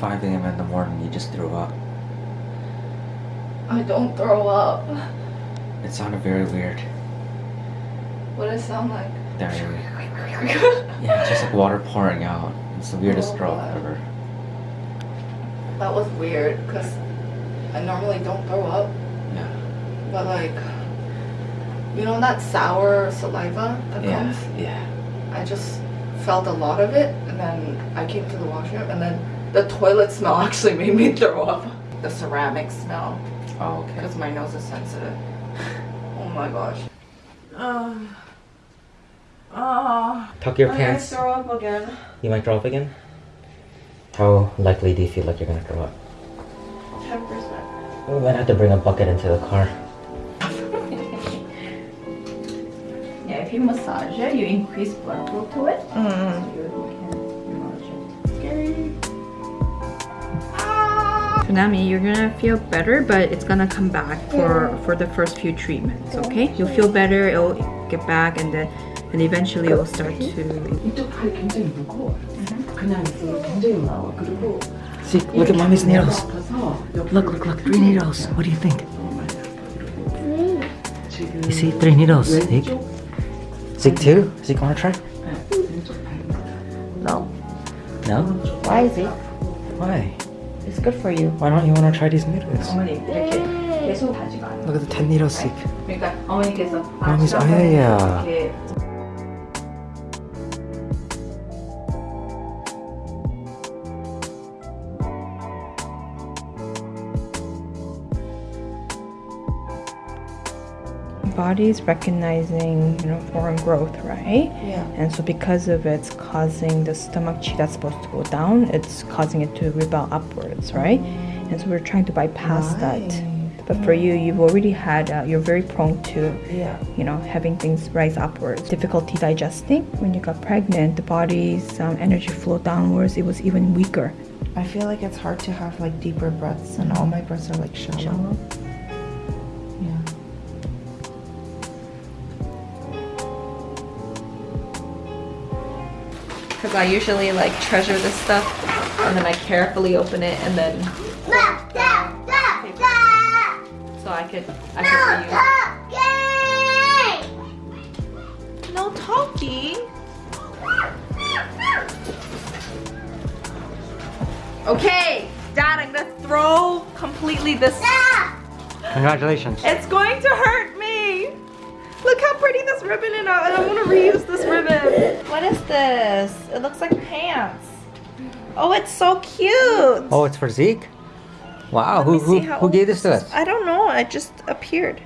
5 a.m. in the morning, you just threw up. I don't throw up. It sounded very weird. What does it sound like? Diarrhea. Yeah, just like water pouring out. It's the weirdest Oh, throw up God. ever. That was weird because I normally don't throw up, Yeah. but like, you know that sour saliva that Yeah. comes? Yeah. I just felt a lot of it and then I came to the washroom and then the toilet smell actually made me throw up. The ceramic smell Oh, okay. because my nose is sensitive. Oh my gosh. Uh, uh, Tuck your I'm pants. gonna throw up again. You might throw up again? How likely do you feel like you're gonna throw up? 10%. We might have to bring a bucket into the car. Yeah, if you massage it, you increase blood flow to it. Mm. Tsunami, you're gonna feel better, but it's gonna come back for for the first few treatments. Okay, you'll feel better. It'll get back, and then and eventually it'll start to. 이쪽 팔이 굉장히 무거워요. 그냥 있어도 굉장히 무거워. 그리고 See, look at mommy's needles. 아파서 Look, look, look. Three needles. What do you think? 지금 You see three needles. Zeke. 왼쪽 Zeke too? Zeke wanna try? 네, 왼쪽 팔. No. No? Why is it? Why? It's good for you. Why don't you wanna try these needles? 어머니 이렇게 계속 하지가 않아. Look at the 10 needles, Zeke. 그러니까 어머니께서 어머니's 지난번에 아야야. 이렇게 Body's recognizing, you know, foreign growth, right? Yeah. And so because of it's causing the stomach chi that's supposed to go down, it's causing it to rebel upwards, right? And so we're trying to bypass that. But for you, you've already had, uh, you're very prone to, Yeah. you know, having things rise upwards. Difficulty digesting. When you got pregnant, the body's um, energy flow downwards. It was even weaker. I feel like it's hard to have like deeper breaths, and all my breaths are like shallow. Yeah. Because I usually like treasure this stuff and then I carefully open it and then so I could I could reuse. No talking. Okay, Dad, I'm gonna throw completely this. Congratulations. It's going to hurt me. Look how pretty this ribbon is. I I want to reuse this ribbon. What is this? It looks like pants. Oh, it's so cute. Oh, it's for Zeke? Wow, Let who, who, who gave this to us? I don't know. It just appeared.